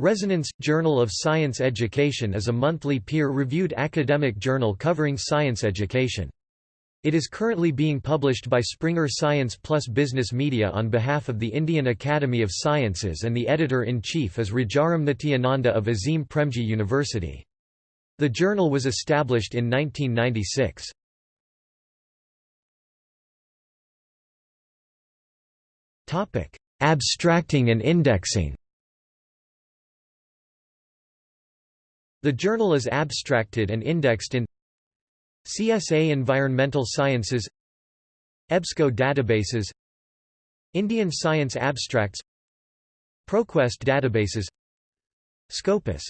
Resonance – Journal of Science Education is a monthly peer-reviewed academic journal covering science education. It is currently being published by Springer Science Plus Business Media on behalf of the Indian Academy of Sciences and the editor-in-chief is Rajaram Nityananda of Azim Premji University. The journal was established in 1996. Abstracting and indexing The journal is abstracted and indexed in CSA Environmental Sciences EBSCO databases Indian Science Abstracts ProQuest databases Scopus